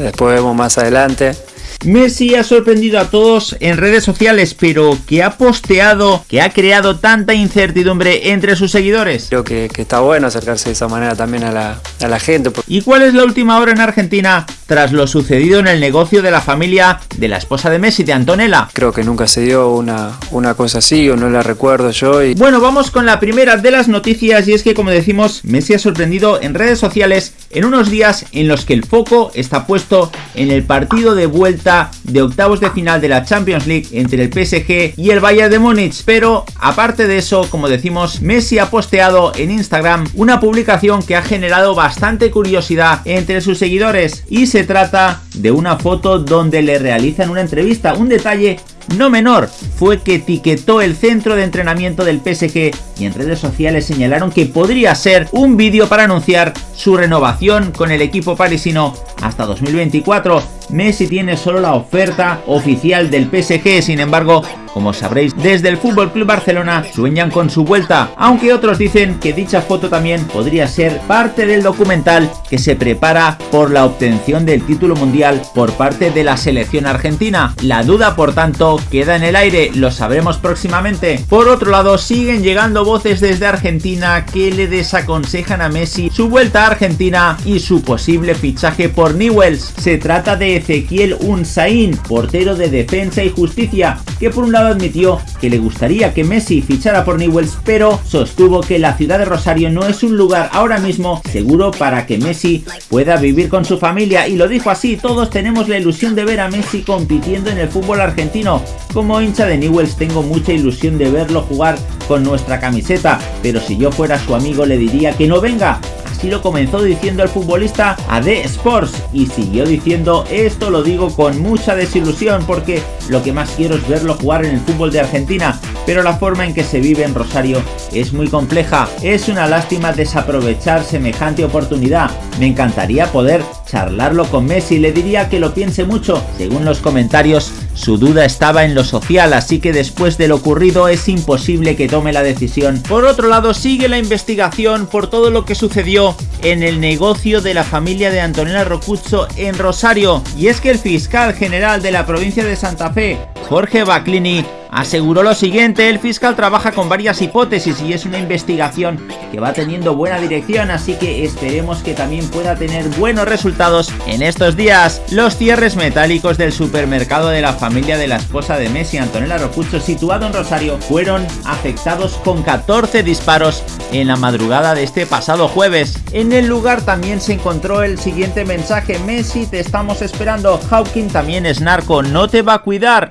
después vemos más adelante. Messi ha sorprendido a todos en redes sociales, pero que ha posteado, que ha creado tanta incertidumbre entre sus seguidores. Creo que, está bueno acercarse de esa manera también a la, a la gente. ¿Y cuál es la última hora en Argentina tras lo sucedido en el negocio de la familia de la esposa de Messi, de Antonella? Creo que nunca se dio una, una cosa así o no la recuerdo yo. Y... Bueno, vamos con la primera de las noticias y es que como decimos, Messi ha sorprendido en redes sociales en unos días en los que el foco está puesto en el partido de vuelta de octavos de final de la Champions League entre el PSG y el Bayern de Múnich, pero aparte de eso, como decimos, Messi ha posteado en Instagram una publicación que ha generado bastante curiosidad entre sus seguidores y se trata de una foto donde le realizan una entrevista, un detalle no menor fue que etiquetó el centro de entrenamiento del PSG y en redes sociales señalaron que podría ser un vídeo para anunciar su renovación con el equipo parisino hasta 2024. Messi tiene solo la oferta oficial del PSG, sin embargo, como sabréis, desde el Club Barcelona sueñan con su vuelta, aunque otros dicen que dicha foto también podría ser parte del documental que se prepara por la obtención del título mundial por parte de la selección argentina. La duda, por tanto, queda en el aire, lo sabremos próximamente. Por otro lado, siguen llegando voces desde Argentina que le desaconsejan a Messi su vuelta a Argentina y su posible fichaje por Newells. Se trata de Ezequiel Unzain, portero de Defensa y Justicia, que por un lado admitió que le gustaría que Messi fichara por Newells, pero sostuvo que la ciudad de Rosario no es un lugar ahora mismo seguro para que Messi pueda vivir con su familia y lo dijo así, todos tenemos la ilusión de ver a Messi compitiendo en el fútbol argentino. Como hincha de Newells tengo mucha ilusión de verlo jugar con nuestra camiseta, pero si yo fuera su amigo le diría que no venga, Así lo comenzó diciendo el futbolista a Sports y siguió diciendo esto lo digo con mucha desilusión porque lo que más quiero es verlo jugar en el fútbol de Argentina, pero la forma en que se vive en Rosario es muy compleja. Es una lástima desaprovechar semejante oportunidad. Me encantaría poder charlarlo con Messi, le diría que lo piense mucho. Según los comentarios, su duda estaba en lo social, así que después de lo ocurrido es imposible que tome la decisión. Por otro lado, sigue la investigación por todo lo que sucedió en el negocio de la familia de Antonella Rocuzzo en Rosario. Y es que el fiscal general de la provincia de Santa Fe, Jorge Baclini, aseguró lo siguiente, el fiscal trabaja con varias hipótesis y es una investigación que va teniendo buena dirección, así que esperemos que también pueda tener buenos resultados en estos días. Los cierres metálicos del supermercado de la familia de la esposa de Messi, Antonella Rocucho, situado en Rosario, fueron afectados con 14 disparos en la madrugada de este pasado jueves. En el lugar también se encontró el siguiente mensaje, Messi te estamos esperando, Hawking también es narco, no te va a cuidar.